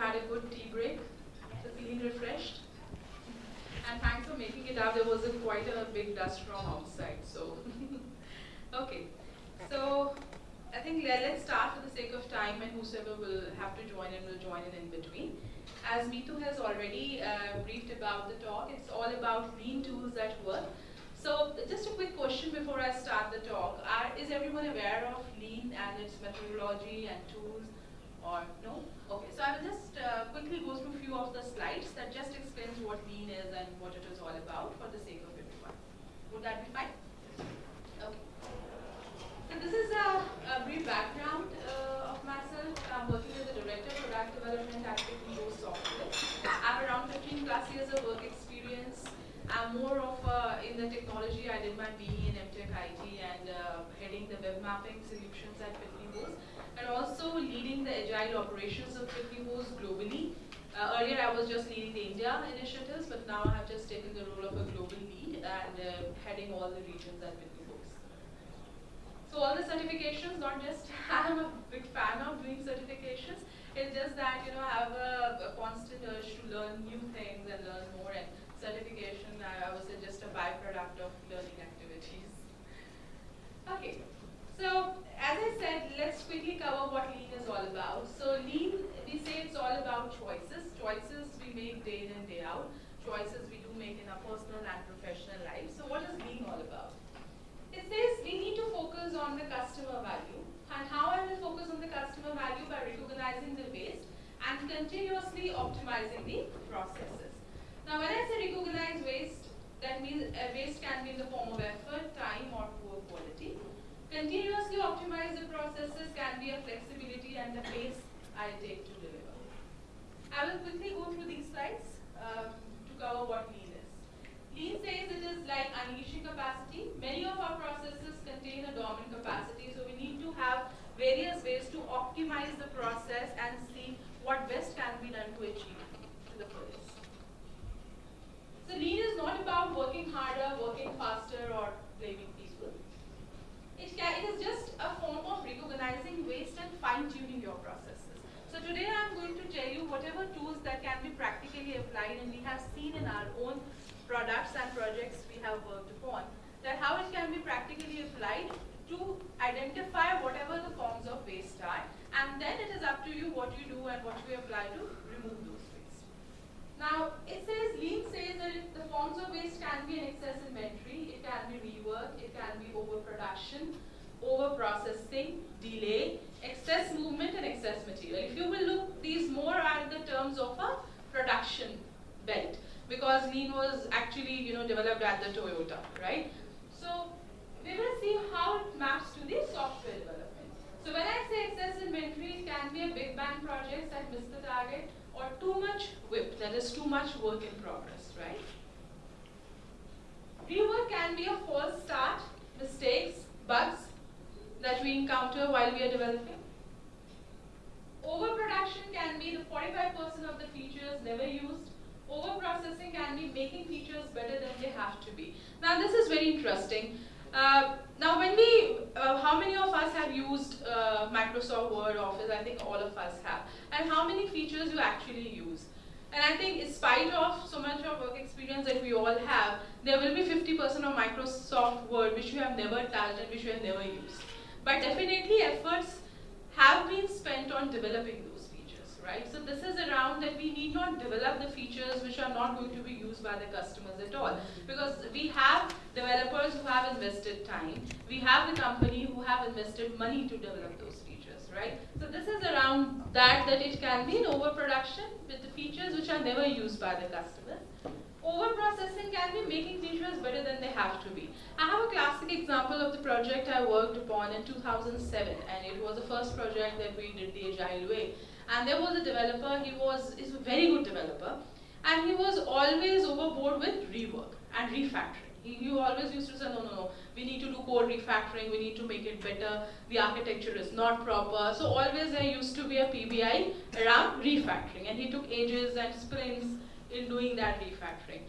Had a good tea break. So feeling refreshed? And thanks for making it up. There was a, quite a big dust from outside. So, okay. So, I think let, us start for the sake of time and whosoever will have to join in will join in in between. As Meetu has already uh, briefed about the talk, it's all about lean tools at work. So just a quick question before I start the talk. Are, is everyone aware of lean and its methodology and tools or no? Okay, so I will just uh, quickly go through a few of the slides that just explains what lean is and what it is all about for the sake of everyone. Would that be fine? Okay. So this is a, a brief background uh, of myself. I'm working as a director of product development at Pitney Software. I have around 15 plus years of work experience. I'm more of uh, in the technology. I did my BE in MTech IT and uh, heading the web mapping solutions at Pitney and also leading the agile operations of Bowes globally. Uh, earlier I was just leading the India initiatives, but now I have just taken the role of a global lead and uh, heading all the regions at Bowes. So all the certifications, not just I'm a big fan of doing certifications, it's just that you know I have a, a constant urge to learn new things and learn more and certification I, I would say just a byproduct of learning activities. Okay. So as I said, let's quickly cover what lean is all about. So lean, we say it's all about choices. Choices we make day in and day out. Choices we do make in our personal and professional life. So what is lean all about? It says we need to focus on the customer value. And how I will focus on the customer value by recognizing the waste and continuously optimizing the processes. Now when I say recognize waste, that means uh, waste can be in the form of effort, time or poor quality. Continuously optimize the processes can be a flexibility and the pace I take to deliver. I will quickly go through these slides um, to cover what lean is. Lean says it is like unleashing capacity. Many of our processes contain a dormant capacity, so we need to have various ways to optimize the process and see what best can be done to achieve to the fullest. So lean is not about working harder, working faster, or blaming it, it is just a form of recognizing waste and fine-tuning your processes. So today I'm going to tell you whatever tools that can be practically applied and we have seen in our own products and projects we have worked upon, that how it can be practically applied to identify whatever the forms of waste are and then it is up to you what you do and what you apply to remove. Now it says, Lean says that the forms of waste can be an excess inventory, it can be rework, it can be overproduction, overprocessing, delay, excess movement and excess material. If you will look, these more are the terms of a production belt because lean was actually you know developed at the Toyota, right? So we will see how it maps to the software development. So when I say excess inventory, it can be a big bang project that missed the target or too much WIP, that is too much work in progress, right? Rework can be a false start, mistakes, bugs that we encounter while we are developing. Overproduction can be the 45% of the features never used. Overprocessing can be making features better than they have to be. Now this is very interesting. Uh, now when we, uh, how many of us have used uh, Microsoft Word, Office? I think all of us have. And how many features you actually use? And I think in spite of so much of work experience that we all have, there will be 50% of Microsoft Word which you have never touched and which you have never used. But definitely efforts have been spent on developing right? So this is around that we need not develop the features which are not going to be used by the customers at all. Because we have developers who have invested time. We have the company who have invested money to develop those features right? So this is around that, that it can be an overproduction with the features which are never used by the customer. Overprocessing can be making features better than they have to be. I have a classic example of the project I worked upon in 2007 and it was the first project that we did the agile way. And there was a developer, he was he's a very good developer. And he was always overboard with rework and refactoring. He always used to say, no, no, no, we need to do code refactoring, we need to make it better, the architecture is not proper. So always there used to be a PBI around refactoring. And he took ages and sprints in doing that refactoring.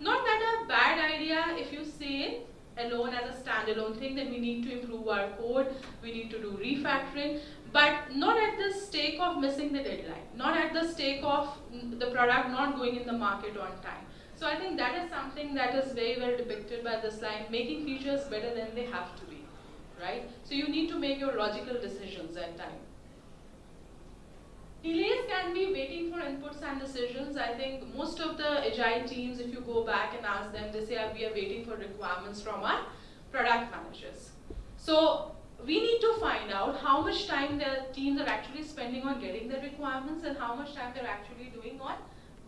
Not that a bad idea if you it alone as a standalone thing that we need to improve our code, we need to do refactoring, but not at the stake of missing the deadline, not at the stake of the product not going in the market on time. So I think that is something that is very well depicted by this line, making features better than they have to be, right? So you need to make your logical decisions at time. Delays can be waiting for inputs and decisions. I think most of the agile teams, if you go back and ask them, they say we are waiting for requirements from our product managers. So we need to find out how much time the teams are actually spending on getting the requirements and how much time they're actually doing on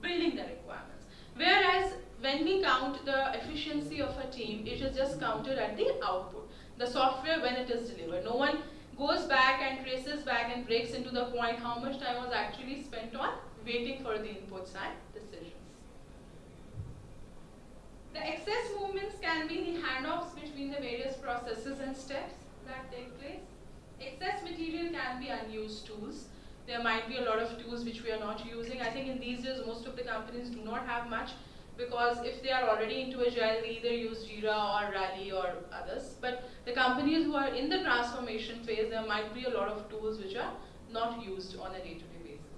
building the requirements. Whereas when we count the efficiency of a team, it is just counted at the output, the software when it is delivered. No one goes back and traces back and breaks into the point how much time was actually spent on waiting for the inputs and decisions. The excess movements can be the handoffs between the various processes and steps that take place. Excess material can be unused tools. There might be a lot of tools which we are not using. I think in these days most of the companies do not have much because if they are already into Agile, they either use Jira or Rally or others. But the companies who are in the transformation phase, there might be a lot of tools which are not used on a day-to-day -day basis.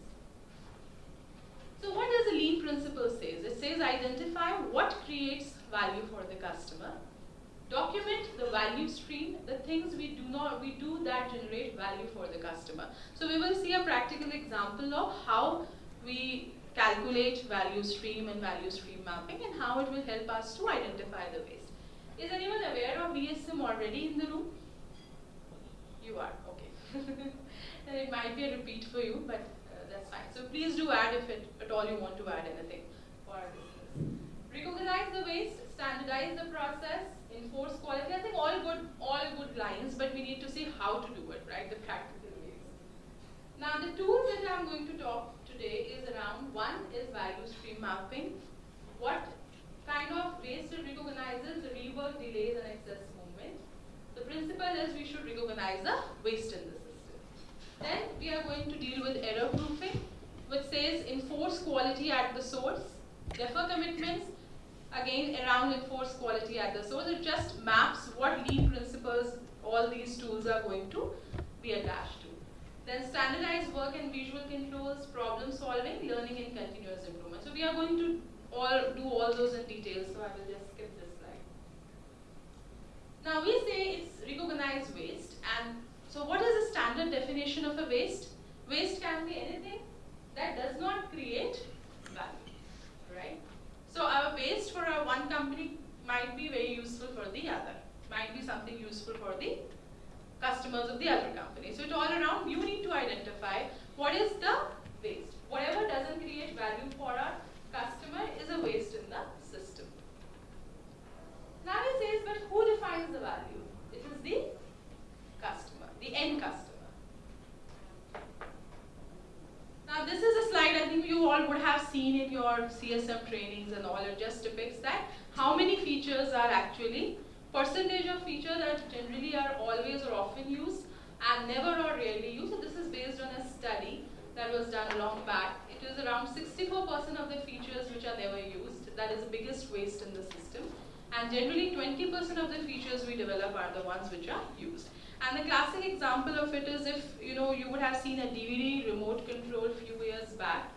So what does the lean principle say? It says identify what creates value for the customer, document the value stream, the things we do not we do that generate value for the customer. So we will see a practical example of how we calculate value stream and value stream mapping and how it will help us to identify the waste. Is anyone aware of VSM already in the room? You are, okay. it might be a repeat for you, but uh, that's fine. So please do add if it, at all you want to add anything for our business. Recognize the waste, standardize the process, enforce quality. I think all good, all good lines, but we need to see how to do it, right? The practical ways. Now the tools that I'm going to talk today is around one is value stream mapping. What kind of waste it recognizes the rework, delays, and excess movement. The principle is we should recognize the waste in the system. Then we are going to deal with error proofing, which says enforce quality at the source, defer commitments, again around enforce quality at the source. It just maps what lean principles all these tools are going to be attached to. Then standardized work and visual controls, problem solving, learning and continuous improvement. So we are going to all do all those in detail, so I will just skip this slide. Now we say it's recognized waste and so what is the standard definition of a waste? Waste can be anything that does not create value, right? So our waste for our one company might be very useful for the other, might be something useful for the customers of the other company. So it's all around, you need to identify what is the waste. Whatever doesn't create value for our customer is a waste in the system. Now it says, but who defines the value? It is the customer, the end customer. Now this is a slide I think you all would have seen in your CSM trainings and all. It just depicts that how many features are actually percentage of features that generally are always or often used and never or rarely used. So this is based on a study that was done long back. It is around 64% of the features which are never used. That is the biggest waste in the system. And generally 20% of the features we develop are the ones which are used. And the classic example of it is if you know you would have seen a DVD remote control a few years back.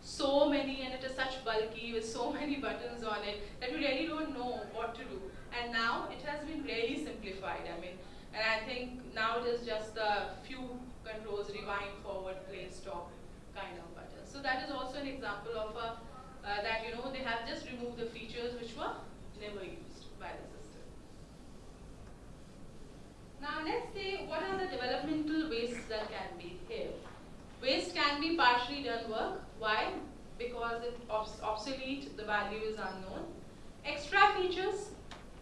So many and it is such bulky with so many buttons on it that you really don't know what to do. And now it has been really simplified. I mean, and I think now it is just a few controls, rewind, forward, play, stop kind of buttons. So that is also an example of a, uh, that, you know, they have just removed the features which were never used by the system. Now let's say what are the developmental wastes that can be here. Waste can be partially done work. Why? Because it's obsolete, the value is unknown. Extra features,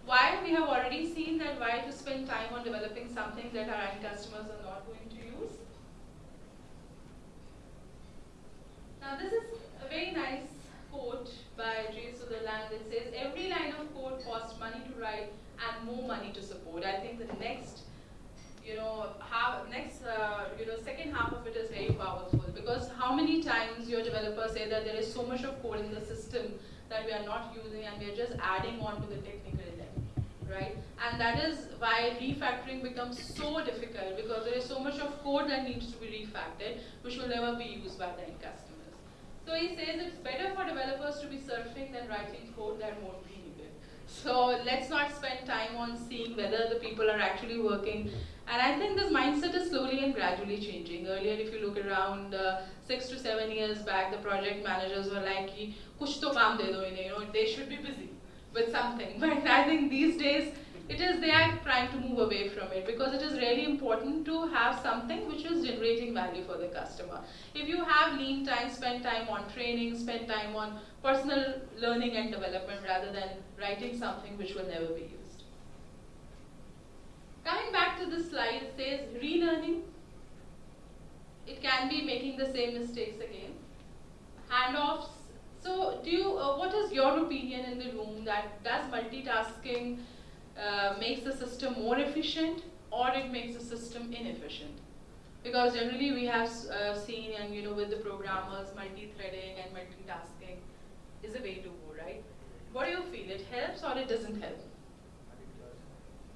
why we have already seen that why to spend time on developing something that our end customers are not going to use. Now this is a very nice quote by J. Sutherland. It says, every line of code costs money to write and more money to support. I think the next, you know, half, next, uh, you know, second half of it is very powerful because how many times your developers say that there is so much of code in the system that we are not using and we are just adding on to the technical level, right? And that is why refactoring becomes so difficult because there is so much of code that needs to be refactored, which will never be used by the end customers. So he says it's better for developers to be surfing than writing code that won't. So let's not spend time on seeing whether the people are actually working. And I think this mindset is slowly and gradually changing. Earlier, if you look around uh, six to seven years back, the project managers were like, kuch to de do you know, they should be busy with something. But I think these days, it is they are trying to move away from it because it is really important to have something which is generating value for the customer. If you have lean time, spend time on training, spend time on personal learning and development rather than writing something which will never be used. Coming back to the slide, it says relearning. It can be making the same mistakes again. Handoffs so do you, uh, what is your opinion in the room that does multitasking uh, makes the system more efficient or it makes the system inefficient? Because generally we have uh, seen and you know with the programmers multi-threading and multitasking is a way to go, right? What do you feel? It helps or it doesn't help?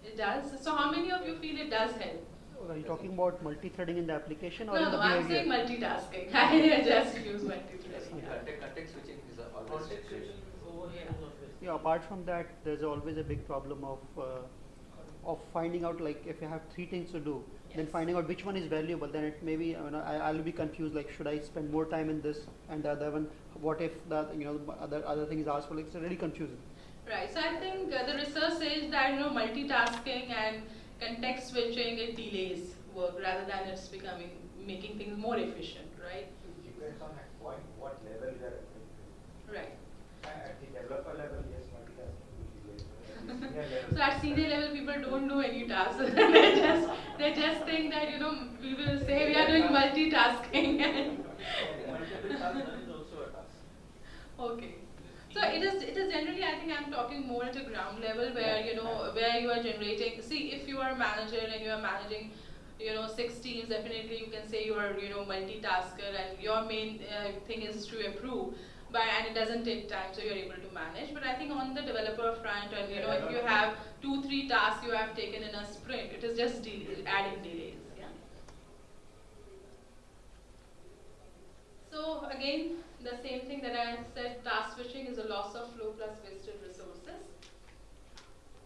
It does. So how many of you feel it does help? Are you talking about multi-threading in the application or no, in the no, I'm saying multitasking. I just use multi-threading. Context, context switching is always yeah. yeah. Apart from that, there's always a big problem of uh, of finding out like if you have three things to do, yes. then finding out which one is valuable. Then it maybe you know, I, I'll be confused. Like, should I spend more time in this and the other one? What if the you know other other thing is asked for? Like, it's really confusing. Right. So I think uh, the research says that you know multitasking and context switching it delays work rather than it's becoming making things more efficient, right? It depends on at point what level you are at. Right. At the developer level, yes, multitasking so at senior level, people don't do any tasks. they just they just think that you know we will say we are doing multitasking. Multiple tasks is also a task. Okay. So it is it is generally I think I'm talking more at a ground level where you know where you are generating see if you are a manager and you are managing you know six teams definitely you can say you are you know multitasker and your main uh, thing is to approve but and it doesn't take time so you're able to manage but I think on the developer front and you know if you have two three tasks you have taken in a sprint it is just adding delays yeah so again the same thing that I said, task switching is a loss of flow plus wasted resources.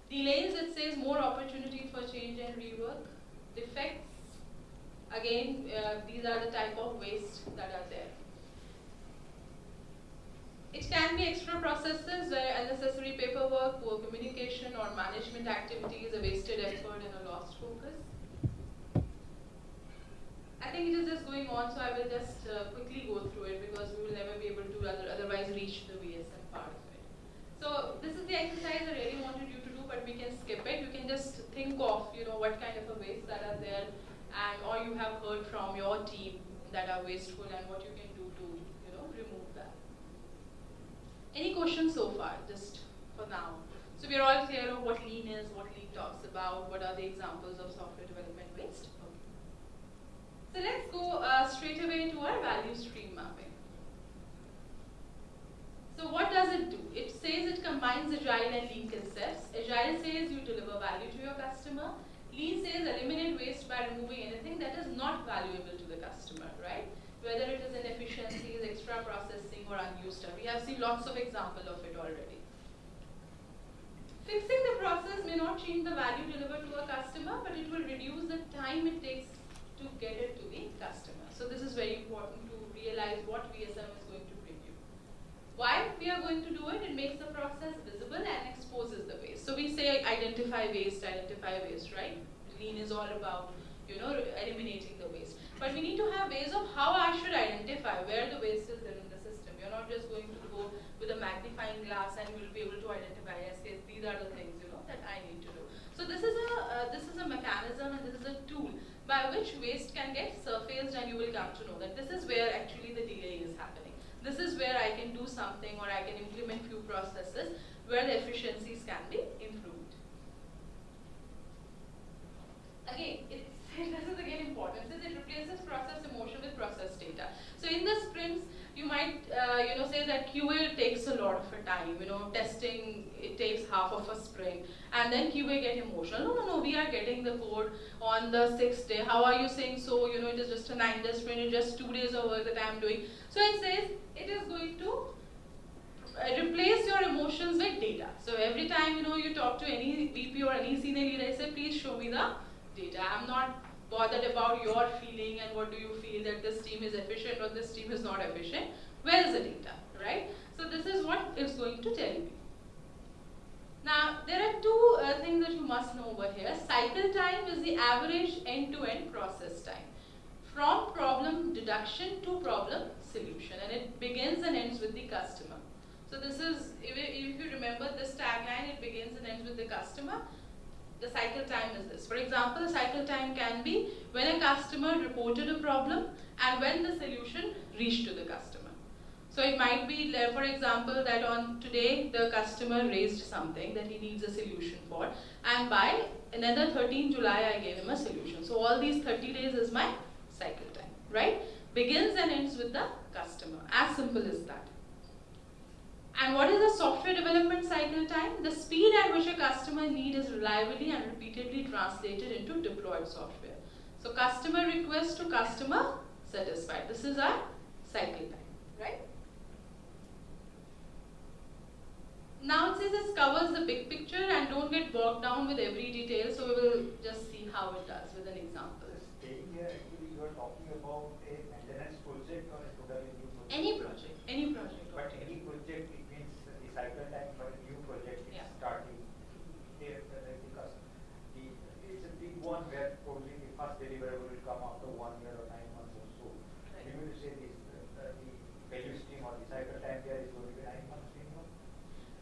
Delays, it says more opportunity for change and rework. Defects, again, uh, these are the type of waste that are there. It can be extra processes where unnecessary paperwork, poor communication, or management activities, a wasted effort, and a lost focus. I think it is just going on, so I will just uh, quickly go through it because we will never be able to other, otherwise reach the VSM part of it. So this is the exercise I really wanted you to do, but we can skip it. You can just think of, you know, what kind of a waste that are there, and or you have heard from your team that are wasteful, and what you can do to, you know, remove that. Any questions so far, just for now? So we're all clear of what lean is, what lean talks about, what are the examples of software development waste. So let's go uh, straight away to our value stream mapping. So what does it do? It says it combines agile and lean concepts. Agile says you deliver value to your customer. Lean says eliminate waste by removing anything that is not valuable to the customer, right? Whether it is inefficiencies, extra processing, or unused stuff. We have seen lots of examples of it already. Fixing the process may not change the value delivered to a customer, but it will reduce the time it takes to get it to the customer. So this is very important to realize what VSM is going to bring you. Why we are going to do it? It makes the process visible and exposes the waste. So we say identify waste, identify waste, right? Lean is all about, you know, eliminating the waste. But we need to have ways of how I should identify where the waste is there in the system. You're not just going to go with a magnifying glass and you'll be able to identify, yes, yes, these are the things, you know, that I need to do. So this is a, uh, this is a mechanism and this is a tool by which waste can get surfaced and you will come to know that this is where actually the delay is happening. This is where I can do something or I can implement few processes where the efficiencies can be improved. Again, this is again important. So it replaces process emotion with process data. So in the sprints, you might, uh, you know, say that QA takes a lot of a time, you know, testing, it takes half of a sprint, and then QA get emotional. No, no, no, we are getting the code on the sixth day. How are you saying so? You know, it is just a nine day sprint, it's just two days of work that I am doing. So it says it is going to uh, replace your emotions with data. So every time, you know, you talk to any VP or any senior leader, I say, please show me the data. I'm not bothered about your feeling and what do you feel that this team is efficient or this team is not efficient. Where is the data, right? So this is what it's going to tell you. Now, there are two uh, things that you must know over here. Cycle time is the average end-to-end -end process time. From problem deduction to problem solution. And it begins and ends with the customer. So this is, if, if you remember this tagline, it begins and ends with the customer the cycle time is this. For example, the cycle time can be when a customer reported a problem and when the solution reached to the customer. So it might be, for example, that on today the customer raised something that he needs a solution for and by another 13 July I gave him a solution. So all these 30 days is my cycle time, right? Begins and ends with the customer. As simple as that. And what is the software development cycle time? The speed at which a customer need is reliably and repeatedly translated into deployed software. So customer request to customer satisfied. This is our cycle time, right? Now it says this covers the big picture and don't get bogged down with every detail. So we will just see how it does with an example. Staying here, actually you are talking about a maintenance project or a totally new project? Any project, any project. But any project, it means the cycle time for a new project is Yeah. starting. There, uh, because the, it's a big one where probably the first deliverable will come after one year or nine months or so. Right. You will say this, uh, uh, the value stream or the cycle time there is going to be nine months minimum?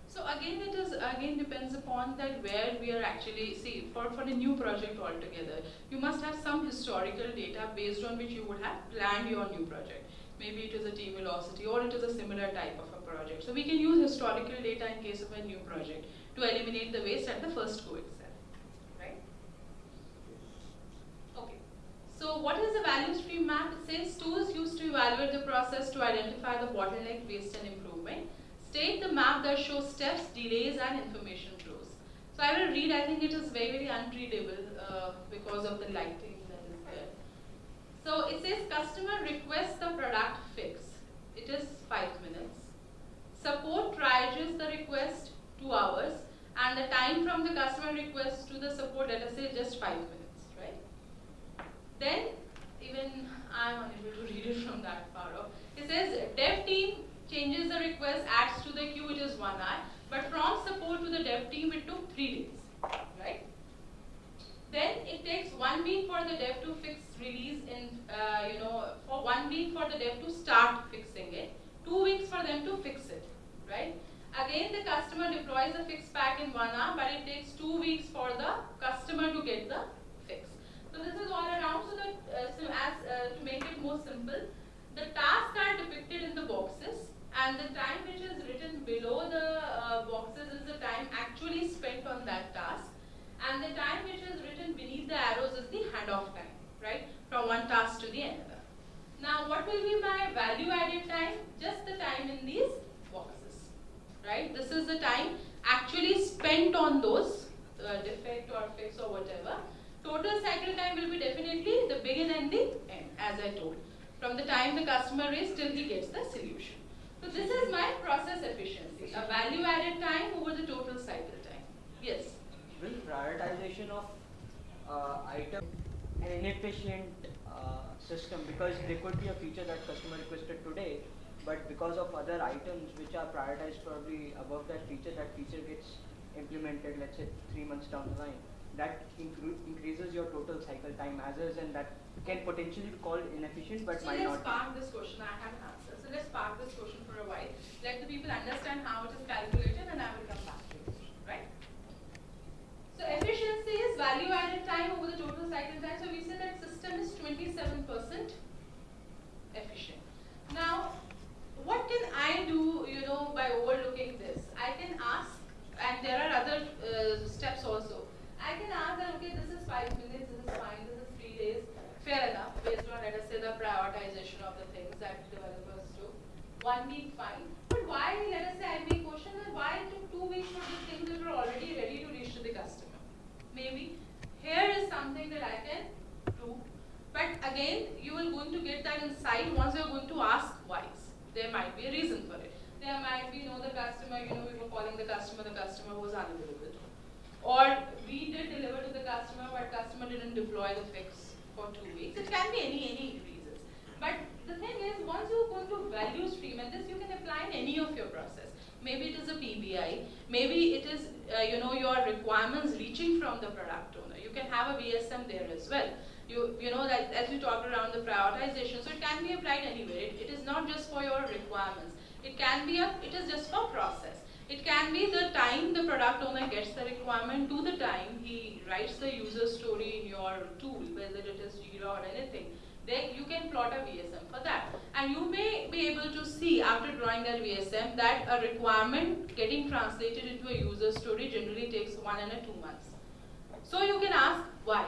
So again, it is again depends upon that where we are actually see for for a new project altogether. You must have some historical data based on which you would have planned your new project. Maybe it is a team velocity or it is a similar type of a project. So we can use historical data in case of a new project to eliminate the waste at the first go itself, right? Okay. So what is the value stream map? It says tools used to evaluate the process to identify the bottleneck, waste and improvement. State the map that shows steps, delays and information flows. So I will read, I think it is very, very unreadable uh, because of the lighting that is there. So it says customer requests the product fix. It is 5 minutes. Support triages the request 2 hours and the time from the customer request to the support let us say just 5 minutes? Then even I am unable to read it from that far off. It says dev team changes the request, adds to the queue, which is one hour. But from support to the dev team, it took three days, right? Then it takes one week for the dev to fix release in, uh, you know, for one week for the dev to start fixing it, two weeks for them to fix it, right? Again, the customer deploys the fix pack in one hour, but it takes two weeks for the customer to get the. So this is all around. So that uh, so as uh, to make it more simple, the tasks are depicted in the boxes, and the time which is written below the uh, boxes is the time actually spent on that task, and the time which is written beneath the arrows is the handoff time, right, from one task to the another. Now, what will be my value added time? Just the time in these boxes, right? This is the time actually spent on those uh, defect or fix or whatever. Total cycle time will be definitely the begin and the end, as I told. From the time the customer is till he gets the solution. So this is my process efficiency, a value added time over the total cycle time. Yes. will prioritization of uh, item an inefficient uh, system because there could be a feature that customer requested today but because of other items which are prioritized probably above that feature that feature gets implemented let's say three months down the line that incre- increases your total cycle time as is and that can potentially be called inefficient but so might let's not park this question. I have an answer. So let's park this question for a while. Let the people understand how it is calculated and I will come back to it. Right? So efficiency is value added time over the total cycle time. So we say that system is 27% efficient. Now, what can I do, you know, by overlooking this? I can ask, and there are other uh, steps also. I can ask that, okay, this is five minutes, this is fine, this is three days, fair enough, based on, let us say, the prioritization of the things that developers do. one week, fine. But why, let us say I make question that why it took two weeks for the things that were already ready to reach to the customer? Maybe here is something that I can do. But again, you are going to get that insight once you are going to ask why. There might be a reason for it. There might be, you know, the customer, you know, we were calling the customer, the customer was unavailable. Or we did deliver to the customer, but customer didn't deploy the fix for two weeks. It can be any, any reasons. But the thing is, once you go into value stream, and this you can apply in any of your process. Maybe it is a PBI, maybe it is, uh, you know, your requirements reaching from the product owner. You can have a VSM there as well. You, you know, that as you talked around the prioritization, so it can be applied anywhere. It, it is not just for your requirements. It can be a, it is just for process. It can be the time the product owner gets the requirement to the time he writes the user story in your tool, whether it is Jira or anything. Then you can plot a VSM for that. And you may be able to see after drawing that VSM that a requirement getting translated into a user story generally takes one and a two months. So you can ask why.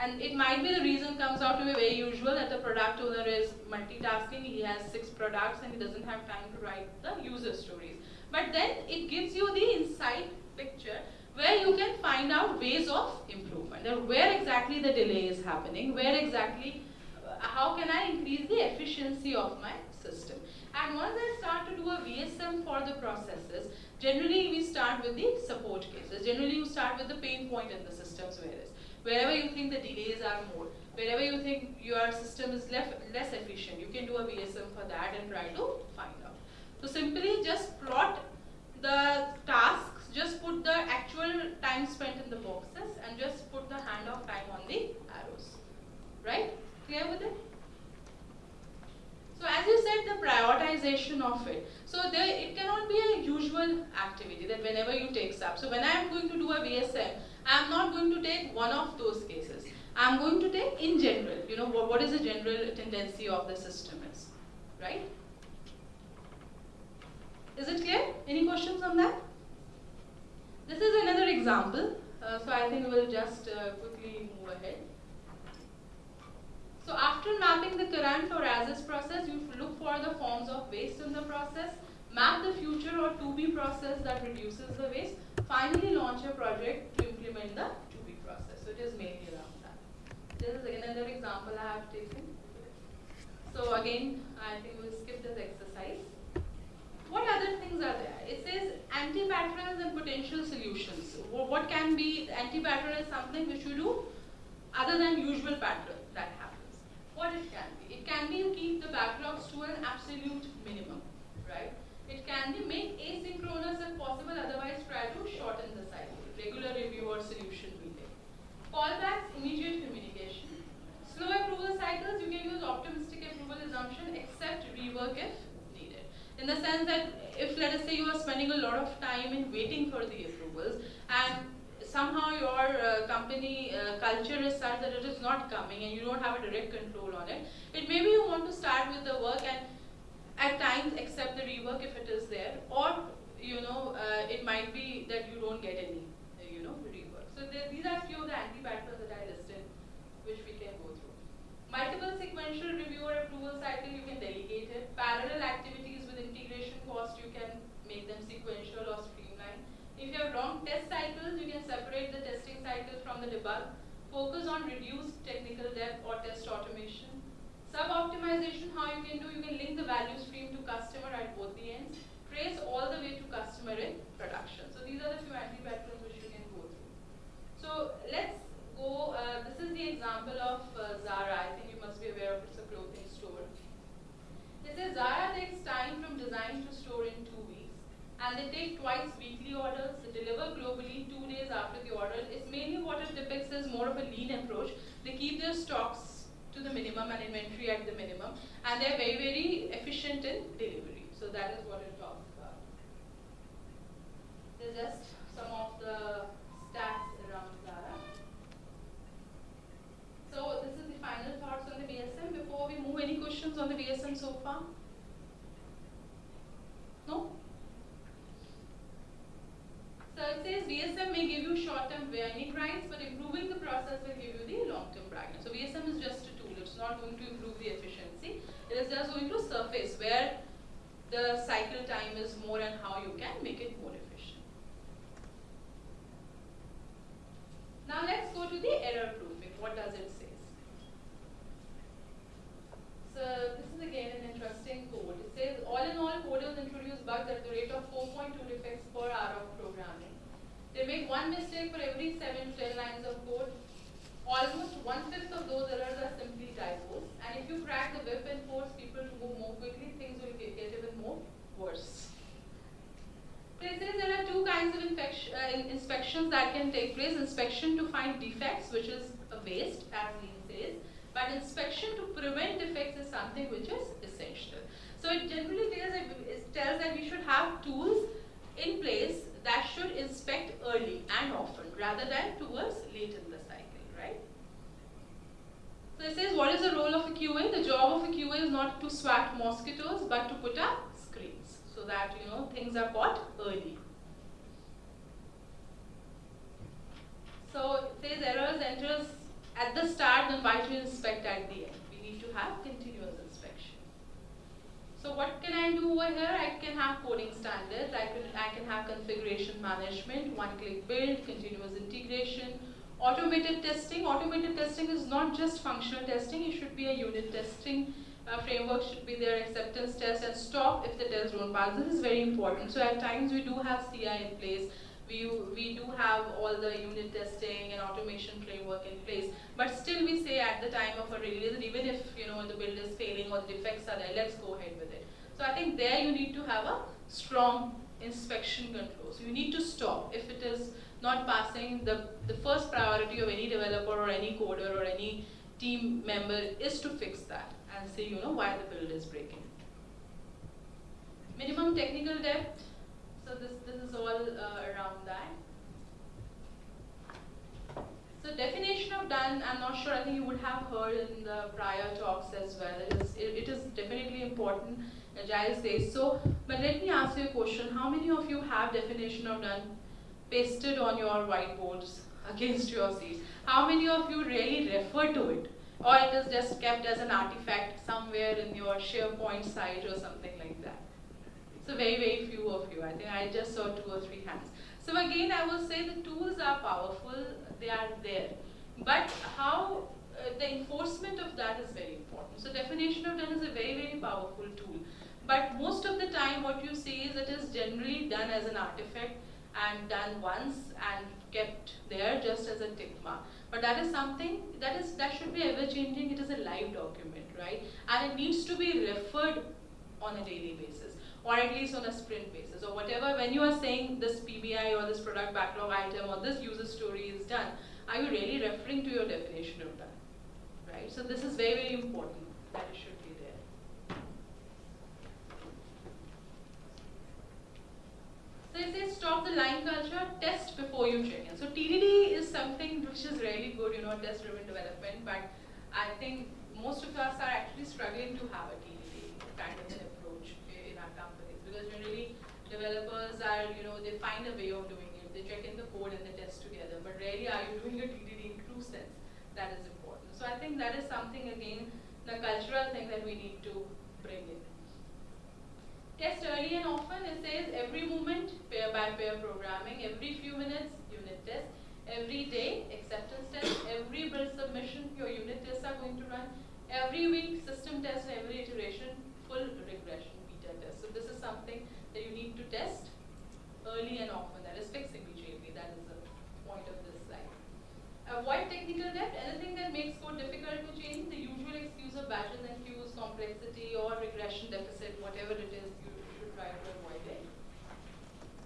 And it might be the reason comes out to be very usual that the product owner is multitasking, he has six products and he doesn't have time to write the user stories. But then it gives you the inside picture where you can find out ways of improvement. That where exactly the delay is happening, where exactly, uh, how can I increase the efficiency of my system. And once I start to do a VSM for the processes, generally we start with the support cases. Generally you start with the pain point in the systems whereas wherever you think the delays are more, wherever you think your system is less efficient, you can do a VSM for that and try to find out. So simply just plot the tasks, just put the actual time spent in the boxes and just put the hand of time on the arrows. Right? Clear with it? So as you said, the prioritization of it. So there, it cannot be a usual activity that whenever you take up. So when I am going to do a VSM, I am not going to take one of those cases. I am going to take in general, you know, what, what is the general tendency of the system is, right? Is it clear? Any questions on that? This is another example. Uh, so I think we'll just uh, quickly move ahead. So after mapping the current or as-is process, you look for the forms of waste in the process, map the future or to-be process that reduces the waste, finally launch a project to implement the to-be process. So it is mainly around that. This is another example I have taken. So again, I think we'll skip this exercise. What other things are there? It says anti-patterns and potential solutions. What can be, anti-pattern is something which you do other than usual pattern that happens. What it can be? It can be you keep the backlogs to an absolute minimum, right? It can be make asynchronous if possible, otherwise try to shorten the cycle. Regular review or solution meeting. Callbacks, immediate communication. Slow approval cycles, you can use optimistic approval assumption except rework if. In the sense that if let us say you are spending a lot of time in waiting for the approvals and somehow your uh, company uh, culture is such that it is not coming and you don't have a direct control on it, it maybe you want to start with the work and at times accept the rework if it is there or you know uh, it might be that you don't get any you know rework. So there, these are few of the anti-patterns that I listed which we can go through. Multiple sequential review or approval cycle you can delegate it. Parallel activities with integration cost you can make them sequential or streamlined. If you have long test cycles you can separate the testing cycles from the debug. Focus on reduced technical debt or test automation Sub-optimization, how you can do, you can link the value stream to customer at both the ends, trace all the way to customer in production. So these are the few anti-patterns which you can go through. So let's go, uh, this is the example of uh, Zara. I think you must be aware of it's a clothing store. It says Zara takes time from design to store in two weeks. And they take twice weekly orders, they deliver globally two days after the order. It's mainly what it depicts as more of a lean approach. They keep their stocks to the minimum and inventory at the minimum. And they're very, very efficient in delivery. So that is what it talks about. There's just some of the stats questions on the VSM so far? No? So it says VSM may give you short-term winning rights, but improving the process will give you the long-term bragging. So VSM is just a tool. It's not going to improve the efficiency. It is just going to surface where the cycle time is more and how you can make it more efficient. Now let's go to the error proofing. What does it say? uh, this is again an interesting quote. It says, all in all, coders introduce bugs at the rate of 4.2 defects per hour of programming. They make one mistake for every 7 to 10 lines of code. Almost one-fifth of those errors are simply typos. And if you crack the whip and force people to move more quickly, things will get, get even more worse. It says there are two kinds of uh, inspections that can take place. Inspection to find defects, which is a waste, as Neil says but inspection to prevent defects is something which is essential. So it generally tells that, it tells that we should have tools in place that should inspect early and often rather than towards late in the cycle, right? So it says, what is the role of a QA? The job of a QA is not to swat mosquitoes, but to put up screens so that you know things are caught early. So it says errors enters at the start, then why to inspect at the end? We need to have continuous inspection. So what can I do over here? I can have coding standards. I can I can have configuration management, one-click build, continuous integration, automated testing. Automated testing is not just functional testing. It should be a unit testing uh, framework. Should be there acceptance test and stop if the test don't pass. This is very important. So at times we do have CI in place. We, we do have all the unit testing and automation framework in place, but still we say at the time of a release, even if you know the build is failing or the defects are there, let's go ahead with it. So I think there you need to have a strong inspection control. So you need to stop if it is not passing. The the first priority of any developer or any coder or any team member is to fix that and say you know why the build is breaking. Minimum technical debt. So this this is all uh, around that. So definition of done, I'm not sure, I think you would have heard in the prior talks as well. It is, it, it is definitely important, Agile says so. But let me ask you a question. How many of you have definition of done pasted on your whiteboards against your seats? How many of you really refer to it? Or it is just kept as an artifact somewhere in your SharePoint site or something like that? So very, very few of you. I think I just saw two or three hands. So again, I will say the tools are powerful, they are there. But how uh, the enforcement of that is very important. So definition of done is a very, very powerful tool. But most of the time what you see is it is generally done as an artifact and done once and kept there just as a tick mark. But that is something that is that should be ever changing. It is a live document, right? And it needs to be referred on a daily basis or at least on a sprint basis or whatever when you are saying this PBI or this product backlog item or this user story is done, are you really referring to your definition of done? Right? So this is very, very important that it should be there. So it says stop the line culture, test before you check in. So TDD is something which is really good, you know, test driven development, but I think most of us are actually struggling to have a TDD kind of an approach in our companies because generally developers are, you know, they find a way of doing it. They check in the code and they test together, but rarely are you doing a TDD in true sense. That is important. So I think that is something again, the cultural thing that we need to bring in. Test early and often, it says every moment, pair by pair programming, every few minutes, unit test, every day, acceptance test, every build submission, your unit tests are going to run, every week, system test, every iteration, full regression, So this is something that you need to test early and often, that is fix immediately, that is the point of this slide. Avoid technical debt, anything that makes code difficult to change, the usual excuse of batches and queues, complexity or regression deficit, whatever it is, you should try to avoid it.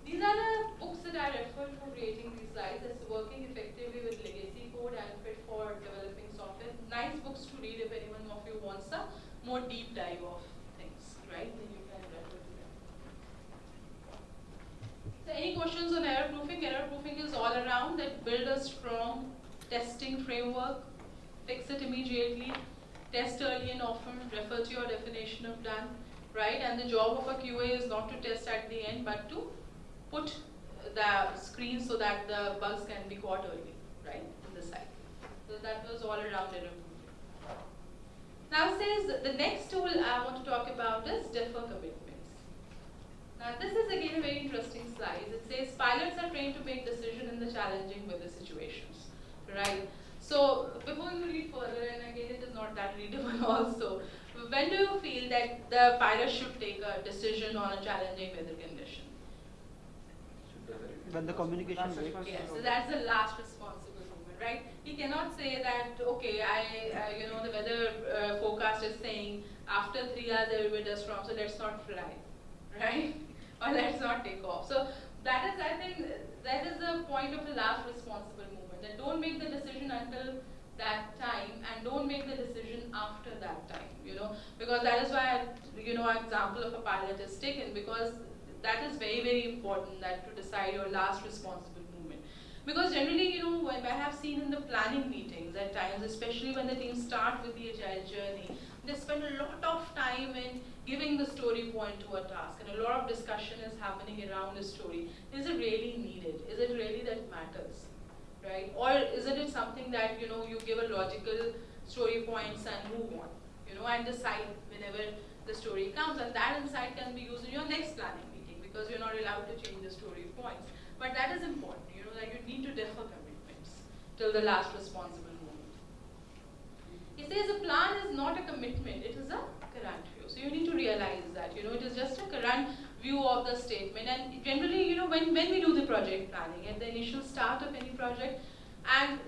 These are the books that I referred for creating these slides. It's working effectively with legacy code and fit for developing software. Nice books to read if anyone of you wants a more deep dive of right? Then you can refer to them. So any questions on error proofing? Error proofing is all around that build a strong testing framework, fix it immediately, test early and often, refer to your definition of done, right? And the job of a QA is not to test at the end, but to put the screen so that the bugs can be caught early, right, in the cycle. So that was all around error proofing. Now it says the next tool I want to talk about is defer commitments. Now this is again a very interesting slide. It says pilots are trained to make decisions in the challenging weather situations, right? So before you read further, and again it is not that readable also, when do you feel that the pilot should take a decision on a challenging weather condition? When the communication Last breaks. response. Yes, so that's the last responsible movement, right? He cannot say that, okay, I, uh, you know, the weather uh, forecast is saying after three hours there will be dust storm, so let's not fly, right? or let's not take off. So that is, I think, that is the point of the last responsible moment. That don't make the decision until that time and don't make the decision after that time, you know, because that is why, you know, an example of a pilot is taken because that is very, very important that to decide your last responsible. Because generally, you know, I have seen in the planning meetings at times, especially when the teams start with the agile journey, they spend a lot of time in giving the story point to a task and a lot of discussion is happening around the story. Is it really needed? Is it really that matters? Right? Or isn't it something that, you know, you give a logical story points and move on, you know, and decide whenever the story comes and that insight can be used in your next planning meeting because you're not allowed to change the story points. But that is important, you you need to defer commitments till the last responsible moment. He says a plan is not a commitment, it is a current view. So you need to realize that, you know, it is just a current view of the statement. And generally, you know, when, when we do the project planning, at the initial start of any project, and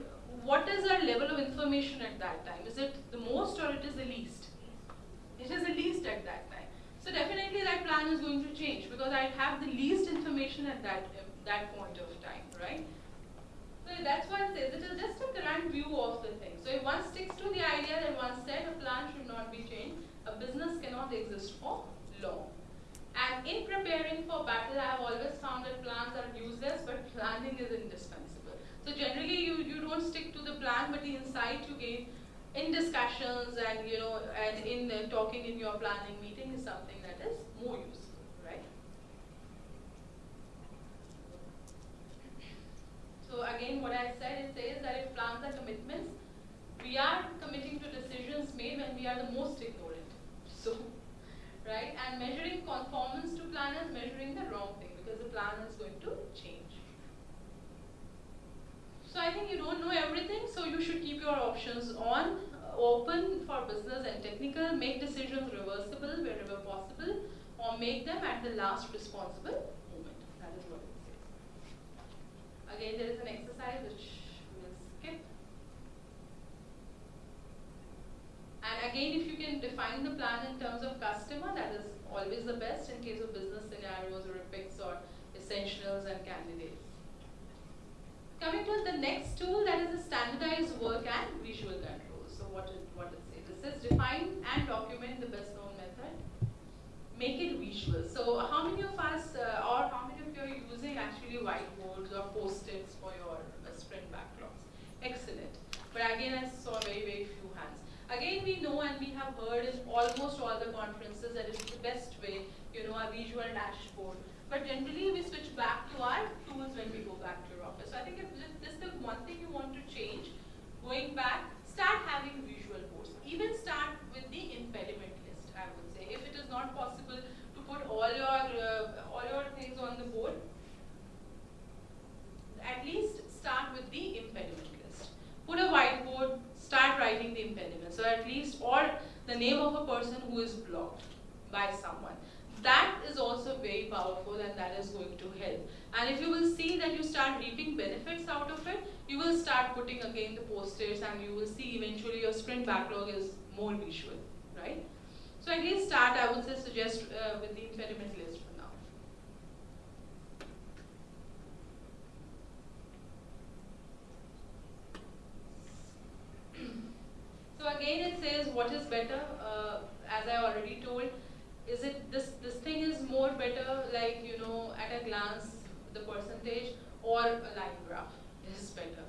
what is our level of information at that time? Is it the most or it is the least? It is the least at that time. So definitely that plan is going to change because I have the least information at that, that point of time, right? So that's why it says it is just a current view of the thing. So if one sticks to the idea that one said a plan should not be changed, a business cannot exist for long. And in preparing for battle, I have always found that plans are useless, but planning is indispensable. So generally, you, you don't stick to the plan, but the insight you gain in discussions and you know and in uh, talking in your planning meeting is something that is more useful, right? So again, what I said, it says that if plans are commitments, we are committing to decisions made when we are the most ignorant. So, right? And measuring conformance to plan is measuring the wrong thing because the plan is going to change. So I think you don't know everything, so you should keep your options on, uh, open for business and technical, make decisions reversible wherever possible, or make them at the last responsible moment. That is what it says. Again, there is an exercise which we will skip. And again, if you can define the plan in terms of customer, that is always the best in case of business scenarios or epics or essentials and candidates. Coming to the next tool, that is the standardized work and visual controls. So what it, it says? It says define and document the best known method. Make it visual. So how many of us uh, or how many of you are using actually whiteboards or post-its for your uh, sprint backlogs? Excellent. But again, I saw very, very few hands. Again, we know and we have heard in almost all the conferences that it's the best way, you know, a visual dashboard. But generally, we switch back to our tools when we go back to your office. So I think if this is the one thing you want to change, going back, start having visual boards. Even start with the impediment list, I would say. If it is not possible to put all your uh, all your things on the board, at least start with the impediment list. Put a whiteboard, start writing the impediment. So at least, or the name of a person who is blocked by someone. That is also very powerful and that is going to help. And if you will see that you start reaping benefits out of it, you will start putting again the post-its and you will see eventually your sprint backlog is more visual, right? So at least start, I would say, suggest uh, with the impediment list for now. So again, it says what is better. Uh, as I already told, is it this this thing is more better, like you know, at a glance, the percentage, or a line graph is better,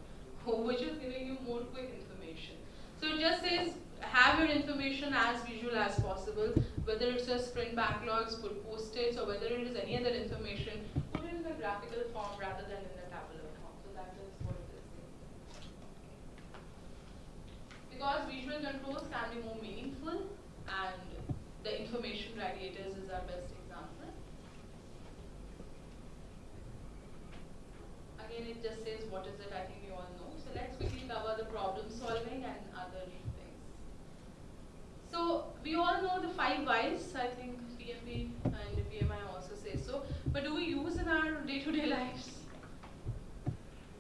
which is giving you more quick information. So it just says have your information as visual as possible, whether it's a sprint backlogs, post-its, or whether it is any other information, put it in the graphical form rather than in the tabular form. So that is what it is saying because visual controls can be more meaningful and the information radiators is our best example. Again, it just says what is it, I think you all know. So let's quickly cover the problem solving and other things. So we all know the five whys. I think PMP and PMI also say so. But do we use in our day-to-day lives?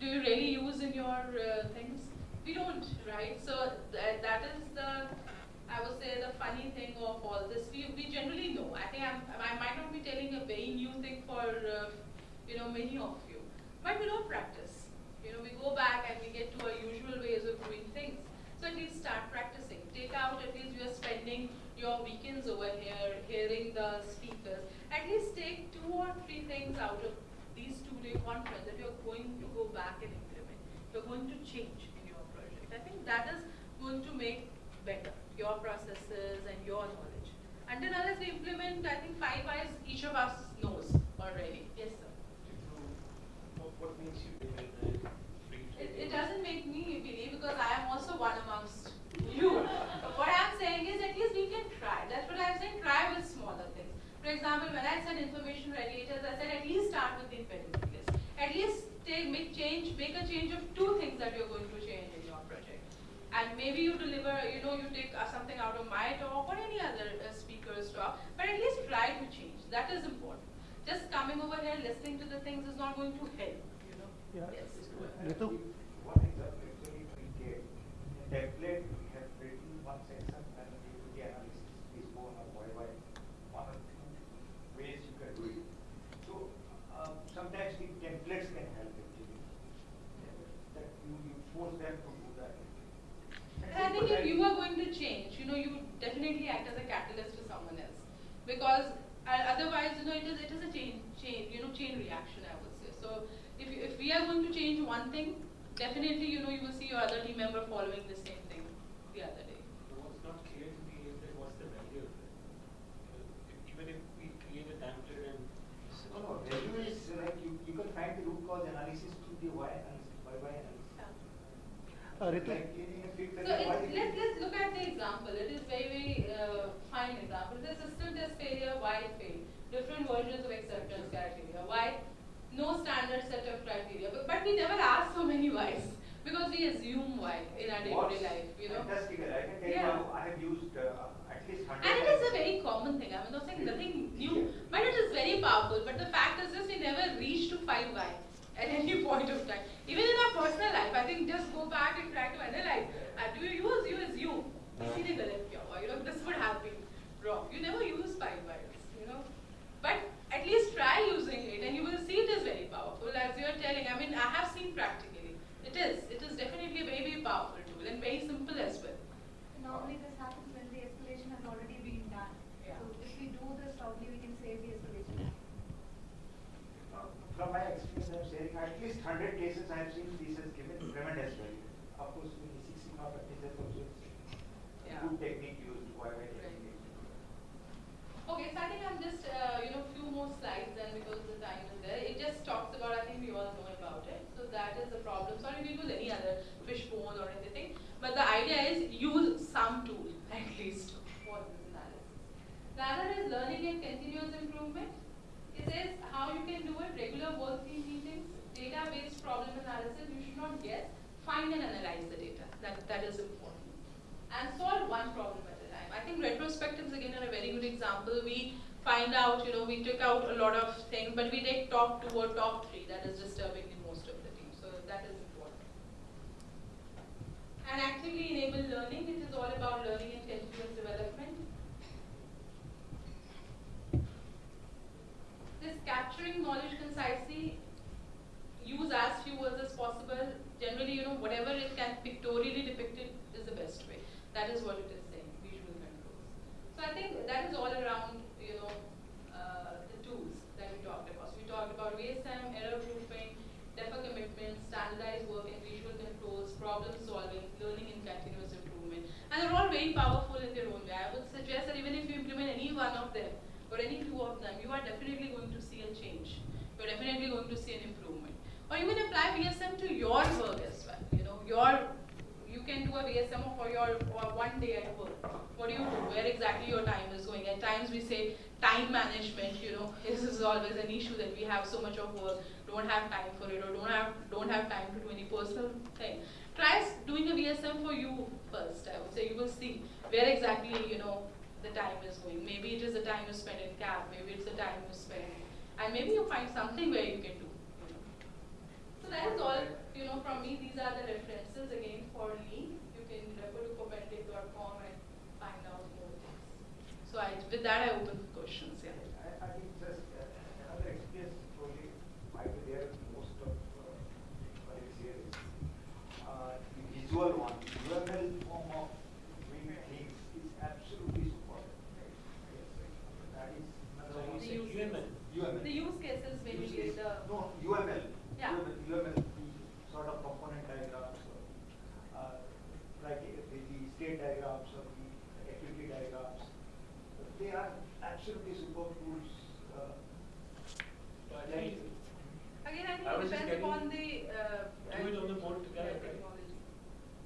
Do you really use in your uh, things? We don't, right? So that, that is the, I would say, the funny thing of all this. We, we generally know. I think I'm, I might not be telling a very new thing for, uh, you know, many of you. But we don't practice. You know, we go back and we get to our usual ways of doing things. So at least start practicing. Take out, at least you are spending your weekends over here, hearing the speakers. At least take two or three things out of these two-day conference that you're going to go back and implement. You're going to change in your project. I think that is going to make better your processes and your knowledge. Until unless we implement, I think five whys each of us knows already. Yes, sir. What, makes you believe that It, it doesn't make me believe because I am also one amongst you. what I'm saying is at least we can try. That's what I'm saying. Try with smaller things. For example, when I said information radiators, I said at least start with the impediment list. At least take make change, make a change of two things that you're going to change in your project. And maybe you deliver, you know, you take uh, something out of my talk or any other uh, speaker's talk, but at least try to change. That is important. Just coming over here, listening to the things is not going to help, you know. Yeah. Yes. Ritu? One example actually we gave, in template, we have written one section and we do the analysis, is one or why, why, one or two ways you can do it. So, uh, sometimes the templates can help actually. That you, you force them to do that. And I think if you are going to change, you know, you definitely act as a catalyst to someone else. Because uh, otherwise, you know, it is, it is a chain, chain, you know, chain reaction, I would say. So if, you- if we are going to change one thing, definitely, you know, you will see your other team member following the same thing the other day. What's not clear to me is that what's the value of it? Uh, Even if we create a template and. No, no, value is like you, you can find the root cause analysis through the why analysis, why, why analysis. Uh, Ritu? Like in in a big So career, why it, did let's, you- let's look at the example. It is very, very uh, fine example. The system test why it failed, different versions of acceptance criteria, why no standard set of criteria. But, but we never ask so many whys because we assume why in our day-to-day life, you know. I can tell yeah. you, I have used uh, at least hundred. And it is a very common thing. I'm not saying nothing new, yeah. but it is very powerful. But the fact is, just we never reach to five why at any point of time. Even in our personal life, I think just go back and try to analyze. Uh, do you use? You assume. This would happen wrong. You never use five whys, you know. But at least try using it and you will see it is very powerful as you are telling. I mean, I have seen practically. It is. It is definitely a very, very powerful tool and very simple as well. Normally this happens when the escalation has already been done. Yeah. So if we do this, probably we can save the escalation. Uh, From my experience, I'm sharing at least hundred cases I have seen this has given tremendous value. Of course, in the Six Sigma practices also, it's Yeah. good technique used, why, why Right. Okay, so I think I'm just, uh, you know, few more slides then because the time is there. It just talks about, I think we all know about it. So that is the problem. Sorry, we use any other fishbone or anything. But the idea is use some tool at least for this analysis. The other is learning and continuous improvement. It says how you can do it, regular work team meetings, data-based problem analysis, you should not guess, find and analyze the data. That, that is important and solve one problem. I think retrospectives again are a very good example. We find out, you know, we took out a lot of things, but we take top two or top three. That is disturbing in most of the team. So that is important. And actively enable learning. It is all about learning and continuous development. This capturing knowledge concisely, use as few words as possible. Generally, you know, whatever it can pictorially depicted is the best way. That is what it is. So I think that is all around, you know, uh, the tools that we talked about. So we talked about VSM, error proofing, defer commitment, standardized work and visual controls, problem solving, learning and continuous improvement. And they're all very powerful in their own way. I would suggest that even if you implement any one of them or any two of them, you are definitely going to see a change. You're definitely going to see an improvement. Or even apply VSM to your work as well. You know, your you can do a VSM for your or one day at work. What do you do? Where exactly your time is going? At times we say time management, you know, this is always an issue that we have so much of work, don't have time for it, or don't have don't have time to do any personal thing. Try doing a VSM for you first. I would say you will see where exactly you know the time is going. Maybe it is the time you spend in cab, maybe it's the time you spend, and maybe you find something where you can do. You know. So that is all, you know, from me, these are the references again for me. You can refer to poppendieck.com and find out more things. So I, with that, I open questions, yeah. I, I think just uh, another experience probably might be there with most of uh, colleagues here is uh, the visual one, UML form of doing things is absolutely superb. That is So another you one. The say use UML. UML. The use cases Use basically case. the. No, UML. Yeah. UML, UML, the sort of component diagrams, uh, uh, like uh, the, the state diagrams or the activity diagrams. They are absolutely superb tools. Uh, But like- I- Again, I think I it was just depends getting upon the. Uh, do it on the board together, yeah, right? technology.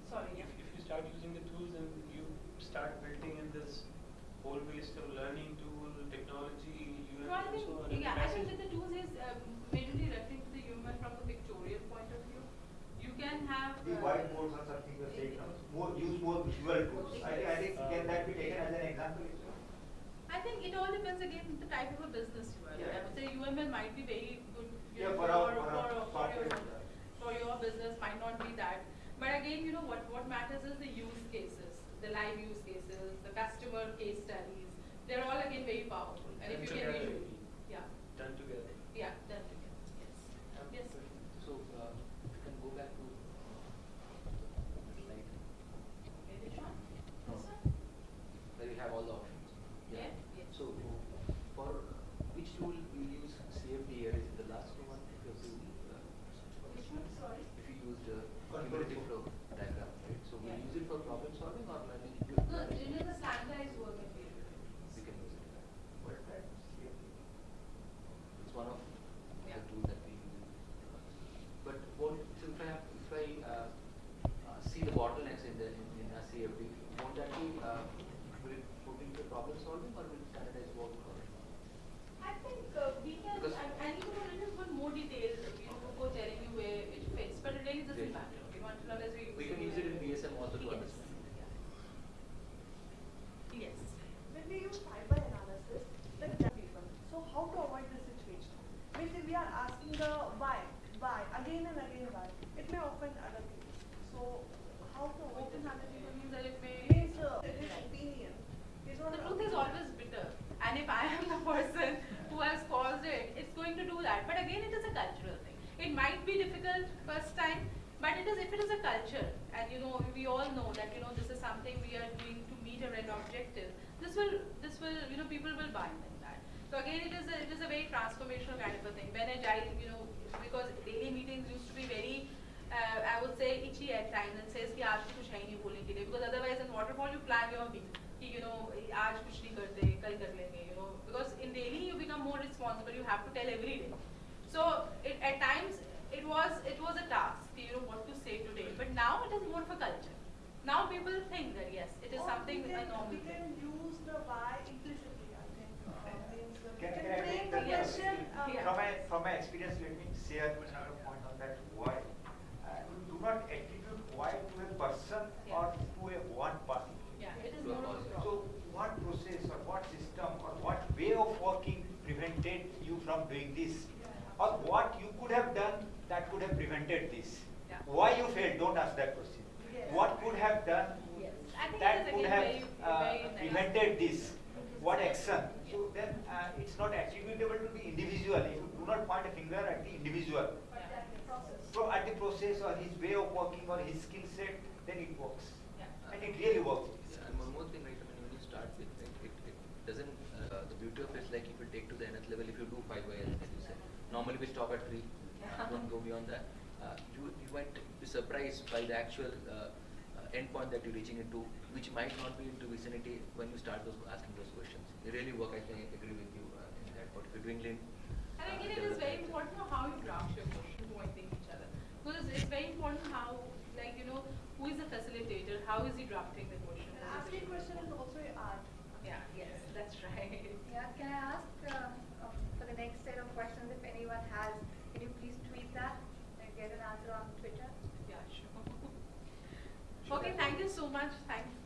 Sorry, If, yeah. if you start using the tools and you start building in this whole waste of learning tool, technology, No, I UML and think, so on. and the yeah, I think message- that the tools is um, mainly referring to the human from the pictorial point of view. You can have. The uh, whiteboards or something you say, more, use more visual tools. I think, I think can that be taken as an example? I think it all depends again the type of a business you are. in. I would say UML might be very good. you Yeah, know, for our- for, for our for, for your for your business might not be that. But again, you know what what matters is the use cases, the live use cases, the customer case studies. They're all again very powerful. And if Done you can together. visually, yeah, Done together. yeah, done together. Yes. Yes. So, uh, you can go back to slide, Which one? No. This one? where you have all the options. Yeah, yeah. So, for which tool you use CFD here, is it the last one? Because you, uh, Which one? Sorry. if you used uh, Control cumulative flow diagram, right? So we Yeah. use it for problem solving or learning? No, it is a standardized work material. We can use it. What is that? CFD. It's one of Yeah. the tools that we use. But what, so if I have, if I uh, uh, see the bottlenecks in the, in, in a CFD, won't that be, uh, will it put into problem solving or will it standardize work or? I think uh, we can, Because- I, I need to go a little bit more detail, you know, before telling you where it fits, but it really doesn't Yeah. matter, you know, until unless we. We can use it in VSM also to Yes. understand. Yes. When we use fiber analysis, the data people. So how to avoid this situation? Means if we are asking the why, why, again and again why, it may offend other people. So how to avoid Open this? other people means that it may. Means uh, his opinion is not. The an truth is opinion. always bitter, and if I am the person who has caused it, it's going to do that. But again, it is a cultural thing. It might be difficult first time, but it is if it is a culture, and you know we all know that you know this is something we are doing to meet a red objective. This will this will you know people will buy in that. So again, it is a, it is a very transformational kind of a thing. When agile, you know, because daily meetings used to be very uh, I would say itchy at times and says कि आज कुछ है ही नहीं बोलने के लिए because otherwise in waterfall you plan your week कि you know आज कुछ नहीं करते कल कर लेंगे you know because in daily you become more responsible you have to tell every day so it, at times it was it was a task कि, you know what to say today but now it is more of a culture now people think that yes it is Or something we a can, normal we thing can use the why can, can can I frame take the question. Uh, Yeah. From my, from my experience, let me share another point on that why. Uh, do not attribute why to a person Yeah. or to a one party. yeah it is To a more of a cause. So what process or what system or what way of working prevented you from doing this? Or what you could have done that could have prevented this? Yeah. Why you failed, don't ask that question. Yes. What could have done Yes. That could have uh, prevented this? What action? So then uh, it's not attributable to the individual. If you do not point a finger at the individual, but that process. so at the process or his way of working or his skill set, then it works. Yeah. And it really works. And one more thing, right, I mean, when you start with, right, it, it doesn't, uh, the beauty of it is like if you take to the nth level, if you do five by as you said, normally we stop at three, uh, don't go beyond that. Uh, you, you might be surprised by the actual, uh, endpoint that you're reaching into, which might not be into vicinity when you start those, asking those questions. They really work, I think, I agree with you, uh, in that, but if you're doing lean. And uh, again, it is very important how you draft your question pointing each other. Because it's very important how, like, you know, who is the facilitator, how is he drafting the question? And asking question is also an art. Yeah, yes, that's right. Yeah, can I ask uh, uh, for the next set of questions, if anyone has, can you please tweet that and get an answer on Twitter? Yeah, sure. Okay, thank you so much. Thank, you.